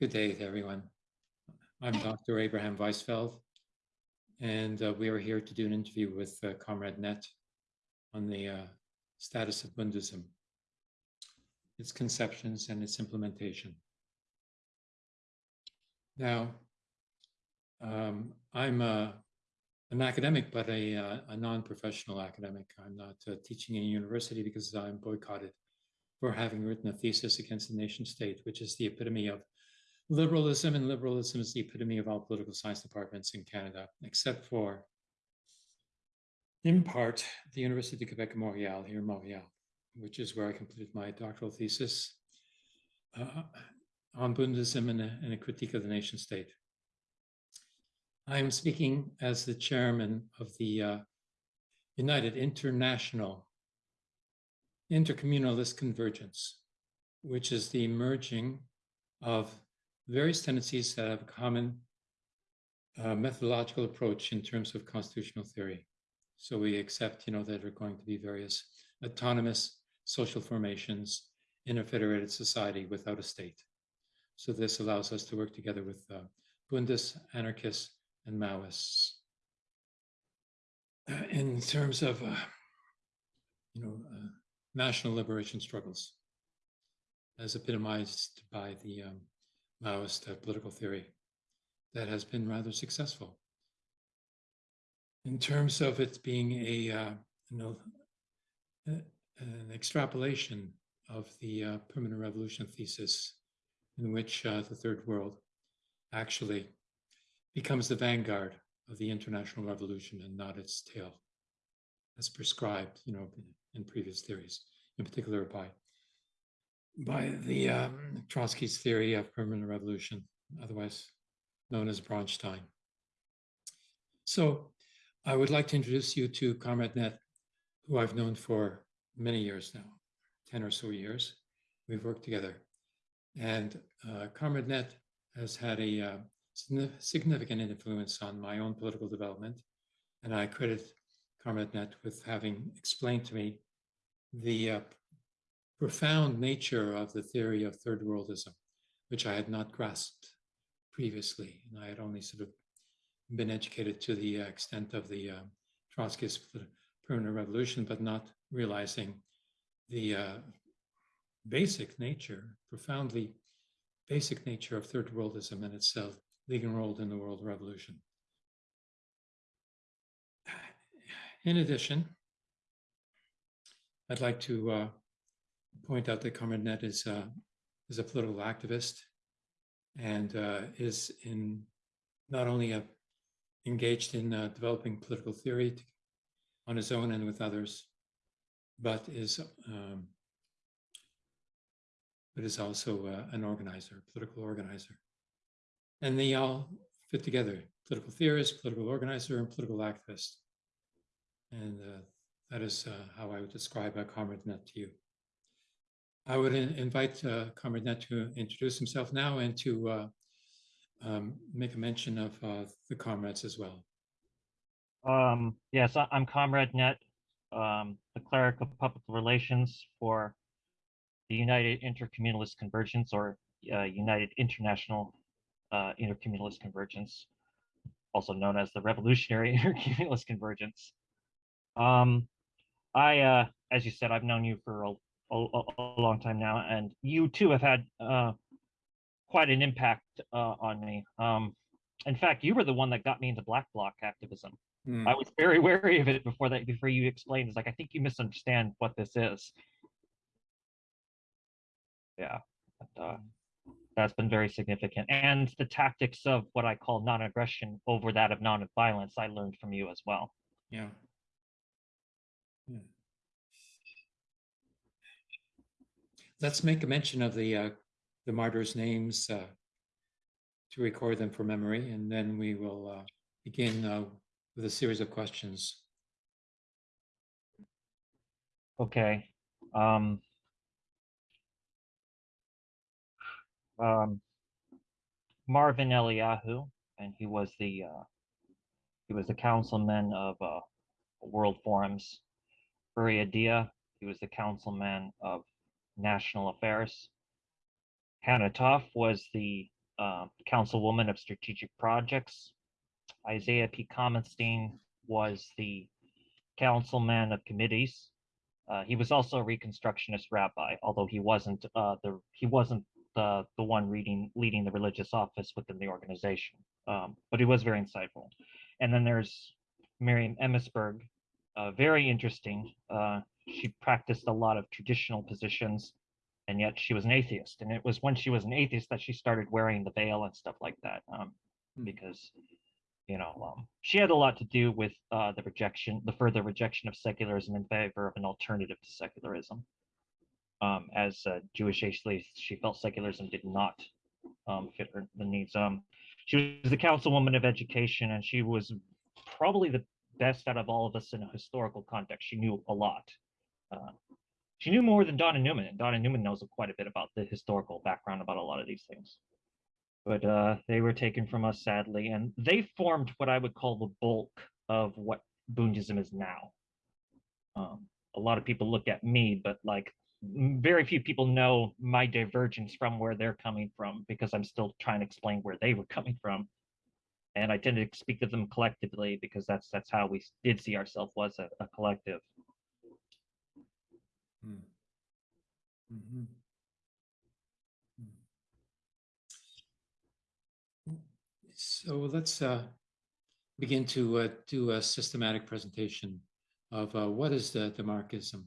Good day to everyone. I'm Dr. Abraham Weisfeld, and uh, we are here to do an interview with uh, Comrade Net on the uh, status of Bundism, its conceptions and its implementation. Now, um, I'm a, an academic, but a, uh, a non-professional academic. I'm not uh, teaching in a university because I'm boycotted for having written a thesis against the nation state, which is the epitome of liberalism, and liberalism is the epitome of all political science departments in Canada, except for, in part, the University of Quebec Montreal, here in Montreal, which is where I completed my doctoral thesis uh, on Bundism and a, and a critique of the nation state. I am speaking as the chairman of the uh, United International Intercommunalist Convergence, which is the merging of various tendencies that have a common uh, methodological approach in terms of constitutional theory. So we accept, you know, that there are going to be various autonomous social formations in a federated society without a state. So this allows us to work together with uh, Bundists, anarchists, and Maoists. Uh, in terms of, uh, you know, uh, national liberation struggles, as epitomized by the um, Maoist uh, political theory that has been rather successful. In terms of it being a, uh, know, an extrapolation of the uh, permanent revolution thesis in which uh, the third world actually becomes the vanguard of the international revolution and not its tail as prescribed, you know, in previous theories, in particular by by the um, Trotsky's theory of permanent revolution, otherwise known as Bronstein. So I would like to introduce you to Comrade Net, who I've known for many years now, 10 or so years. We've worked together. And uh, Comrade Net has had a uh, significant influence on my own political development. And I credit Comrade Net with having explained to me the uh, profound nature of the theory of third worldism, which I had not grasped previously. And I had only sort of been educated to the extent of the uh, Trotskyist permanent revolution, but not realizing the uh, basic nature, profoundly basic nature of third worldism and its uh, leading role in the world revolution. In addition, I'd like to uh, point out that Comrade Net is, uh, is a political activist and uh, is in not only a, engaged in uh, developing political theory on his own and with others, but is um, but is also uh, an organizer, political organizer. And they all fit together, political theorist, political organizer, and political activist. And uh, that is uh, how I would describe a Comrade Net to you. I would in, invite uh, Comrade Net to introduce himself now and to uh, um, make a mention of uh, the comrades as well. Um, yes, I'm Comrade Net, um, the cleric of public relations for the United Intercommunalist Convergence or uh, United International uh, Intercommunalist Convergence, also known as the Revolutionary Intercommunalist Convergence. Um, I, uh, as you said, I've known you for a, a, a long time now, and you too have had uh, quite an impact uh, on me. Um, in fact, you were the one that got me into Black Bloc activism. Mm. I was very wary of it before that. Before you explained, it's like I think you misunderstand what this is. Yeah, but, uh, that's been very significant, and the tactics of what I call non-aggression over that of non-violence, I learned from you as well. Yeah. Yeah. Let's make a mention of the uh, the martyrs' names uh, to record them for memory, and then we will uh, begin uh, with a series of questions. Okay. Um, um, Marvin Eliyahu, and he was the uh, he was the councilman of uh, World Forums. Uri Adia, he was the councilman of National Affairs. Hannah Toff was the uh, councilwoman of strategic projects. Isaiah P. Kamenstein was the councilman of committees. Uh, he was also a Reconstructionist rabbi, although he wasn't uh, the he wasn't the the one reading leading the religious office within the organization. Um, but he was very insightful. And then there's Miriam Emmisberg, uh, very interesting. She practiced a lot of traditional positions, and yet she was an atheist. And it was when she was an atheist that she started wearing the veil and stuff like that, um, Hmm. because you know um, she had a lot to do with uh, the rejection, the further rejection of secularism in favor of an alternative to secularism. Um, as a Jewish atheist, she felt secularism did not um, fit her the needs. Um, she was the councilwoman of education, and she was probably the best out of all of us in a historical context. She knew a lot. Uh, she knew more than Donna Newman, and Donna Newman knows quite a bit about the historical background about a lot of these things. But uh, they were taken from us sadly, and they formed what I would call the bulk of what Bundism is now. Um, a lot of people look at me, but like very few people know my divergence from where they're coming from because I'm still trying to explain where they were coming from. And I tend to speak to them collectively because that's that's how we did see ourselves was a, a collective. Hmm. Mhm. Hmm. So let's uh, begin to uh, do a systematic presentation of uh, what is the Demarchism.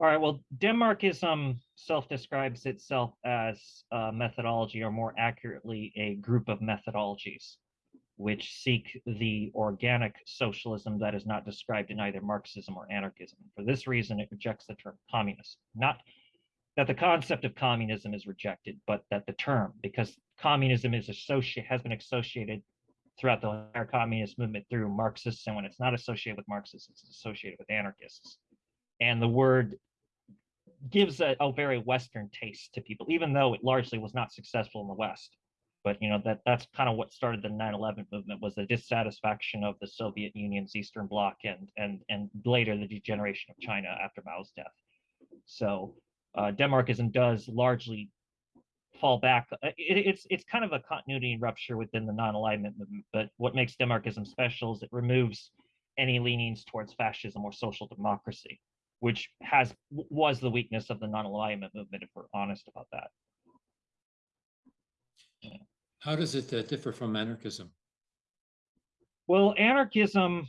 All right, well, Denmarkism self-describes itself as a methodology, or more accurately, a group of methodologies, which seek the organic socialism that is not described in either Marxism or anarchism. For this reason, it rejects the term communist. Not that the concept of communism is rejected, but that the term, because communism is associated, has been associated throughout the entire communist movement through Marxists, and when it's not associated with Marxists, it's associated with anarchists. And the word gives a, a very Western taste to people, even though it largely was not successful in the West. But you know that that's kind of what started the 9/11 movement was the dissatisfaction of the Soviet Union's Eastern Bloc and and and later the degeneration of China after Mao's death. So uh, does largely fall back. uh, It, it's it's kind of a continuity rupture within the non-alignment movement. But what makes Denmarkism special is it removes any leanings towards fascism or social democracy which has was the weakness of the non-alignment movement if we're honest about that How does it uh, differ from anarchism? well anarchism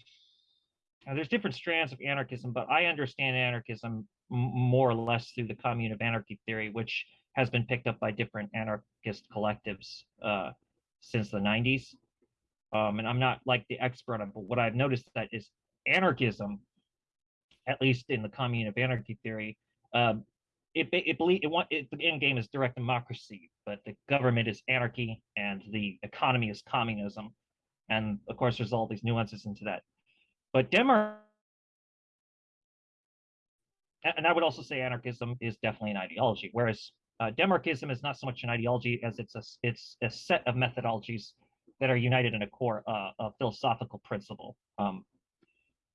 uh, there's different strands of anarchism but i understand anarchism more or less through the commune of anarchy theory which has been picked up by different anarchist collectives uh, since the 90s um, and i'm not like the expert on but what i've noticed that is anarchism at least in the commune of anarchy theory, um, it it believe it want it, the end game is direct democracy, but the government is anarchy and the economy is communism, and of course there's all these nuances into that. But Denmark, and I would also say anarchism is definitely an ideology, whereas uh, Denmarkism is not so much an ideology as it's a it's a set of methodologies that are united in a core uh, philosophical principle. Um,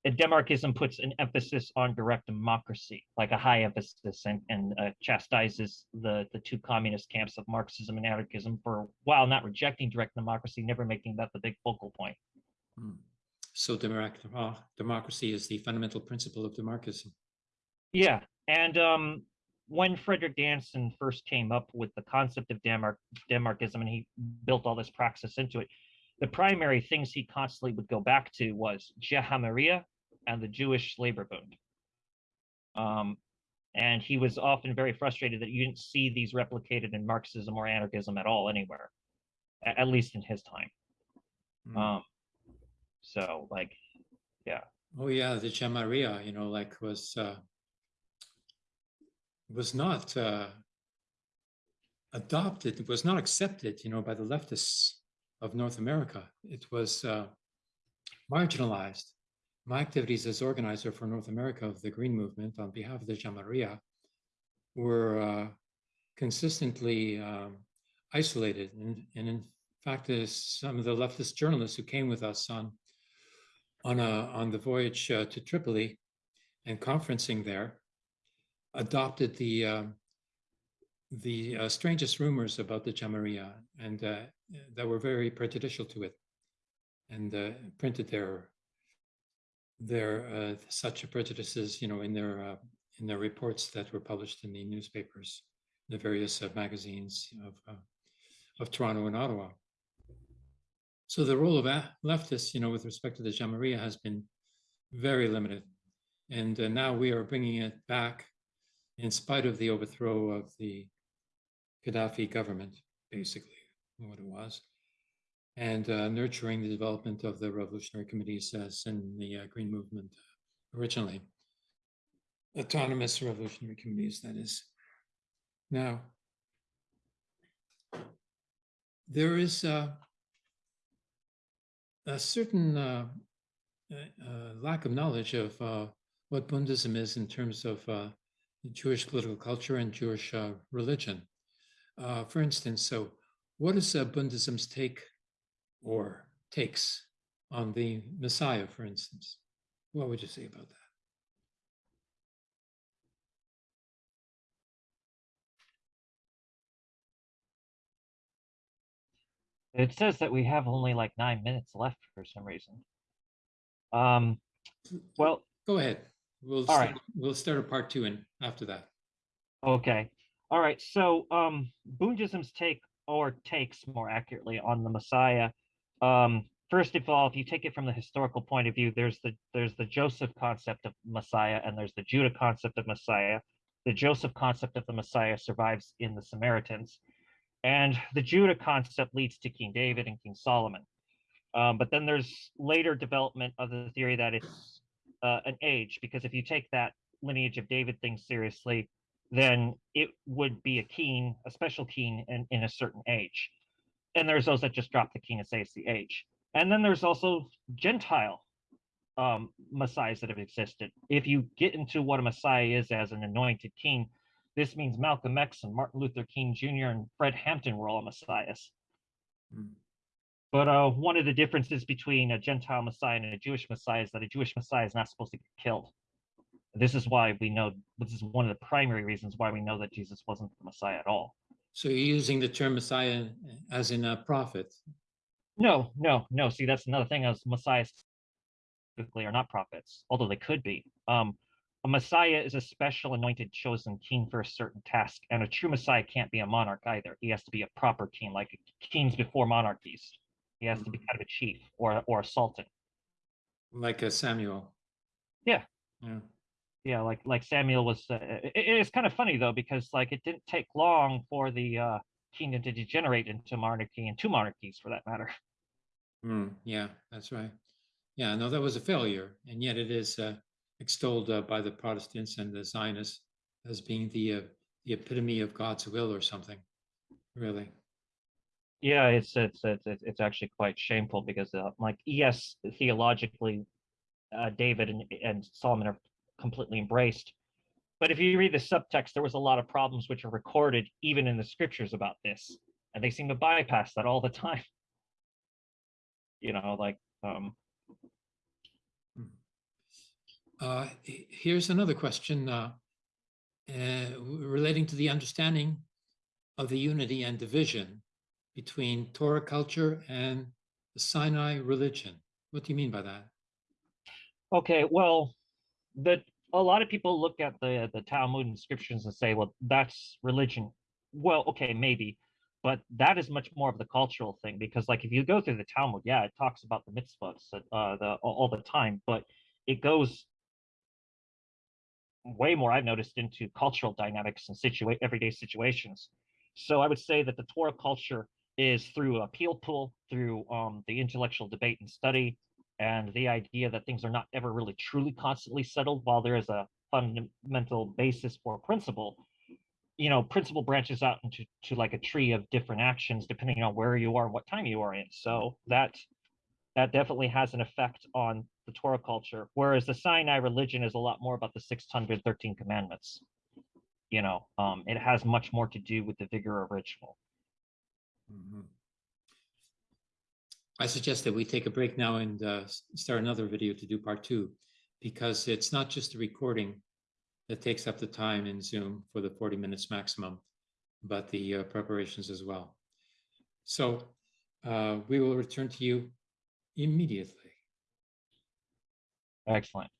and Denmarkism puts an emphasis on direct democracy, like a high emphasis, and, and uh, chastises the, the two communist camps of Marxism and anarchism for, while not rejecting direct democracy, never making that the big focal point. Hmm. So democ- uh, democracy is the fundamental principle of Demarchism. Yeah, and um, when Frederick Danson first came up with the concept of Denmark Denmarkism, and he built all this praxis into it, the primary things he constantly would go back to was Jamahiriya and the Jewish labor bund. Um, and he was often very frustrated that you didn't see these replicated in Marxism or anarchism at all anywhere, a- at least in his time. Hmm. Um, so like, yeah. Oh yeah, the Jamahiriya, you know, like was uh, was not uh, adopted, it was not accepted, you know, by the leftists of North America. It was uh, marginalized. My activities as organizer for North America of the Green Movement on behalf of the Jamahiriya were uh, consistently um, isolated. And, and in fact, some of the leftist journalists who came with us on on a on the voyage uh, to Tripoli and conferencing there adopted the um, the uh, strangest rumors about the Jamahiriya and uh, that were very prejudicial to it and uh, printed their their uh, such prejudices, you know, in their uh, in their reports that were published in the newspapers, the various uh, magazines of of Toronto and Ottawa. So the role of leftists, you know, with respect to the Jamahiriya has been very limited. And now we are bringing it back in spite of the overthrow of the Gaddafi government, basically, what it was, and uh, nurturing the development of the revolutionary committees as in the uh, Green Movement originally. Autonomous revolutionary committees, that is. Now, there is uh, a certain uh, uh, uh, lack of knowledge of uh, what Bundism is in terms of uh, Jewish political culture and Jewish uh, religion. Uh, for instance, so what is uh, Bundism's take or takes on the Messiah, for instance? What would you say about that? It says that we have only like nine minutes left for some reason. Um, well, Go ahead. We'll All start, right. we'll start a part two and after that. okay. All right. So, um, take or takes more accurately on the Messiah. Um, first of all, if you take it from the historical point of view, there's the there's the Joseph concept of Messiah and there's the Judah concept of Messiah. The Joseph concept of the Messiah survives in the Samaritans, and the Judah concept leads to King David and King Solomon. Um, but then there's later development of the theory that it's uh, an age, because if you take that lineage of David thing seriously, then it would be a king, a special king in, in a certain age. And there's those that just drop the king and say it's the age. And then there's also Gentile um, messiahs that have existed. If you get into what a messiah is as an anointed king, this means Malcolm X and Martin Luther King Jr. and Fred Hampton were all messiahs. Mm. But uh, one of the differences between a Gentile Messiah and a Jewish Messiah is that a Jewish Messiah is not supposed to get killed. This is why we know, this is one of the primary reasons why we know that Jesus wasn't the Messiah at all. So you're using the term Messiah as in a prophet. No, no, no. See, that's another thing as Messiahs typically are not prophets, although they could be. Um, a Messiah is a special anointed chosen king for a certain task, and a true Messiah can't be a monarch either. He has to be a proper king, like kings before monarchies. He has to be kind of a chief or or a sultan. like a Samuel. Yeah. Yeah. Yeah like like samuel was uh, it, it's kind of funny though because like it didn't take long for the uh kingdom to degenerate into monarchy and two monarchies for that matter Mm, yeah, that's right. Yeah, no, that was a failure, and yet it is uh, extolled uh, by the Protestants and the Zionists as being the uh, the epitome of God's will or something. Really. yeah it's it's it's it's it's actually quite shameful because uh, like yes theologically uh david and, and solomon are completely embraced but if you read the subtext there was a lot of problems which are recorded even in the scriptures about this and they seem to bypass that all the time you know like um Uh, here's another question uh, uh, relating to the understanding of the unity and division between Torah culture and the Sinai religion. What do you mean by that? Okay, well, the a lot of people look at the the Talmud and scriptures and say, well, that's religion. Well, okay, maybe, but that is much more of the cultural thing because, like, if you go through the Talmud, yeah, it talks about the mitzvahs uh, the all, the time, but it goes way more. I've noticed into cultural dynamics and situa- everyday situations. So I would say that the Torah culture is through pilpul, through um, the intellectual debate and study, and the idea that things are not ever really truly constantly settled while there is a fundamental basis for principle you know principle branches out into to like a tree of different actions depending on where you are and what time you are in. So that that definitely has an effect on the torah culture whereas the sinai religion is a lot more about the 613 commandments. You know um it has much more to do with the vigor of ritual. Mhm. I suggest that we take a break now and uh, start another video to do part two, because it's not just the recording that takes up the time in Zoom for the 40 minutes maximum. but the uh, preparations as well. So uh, we will return to you immediately. Excellent.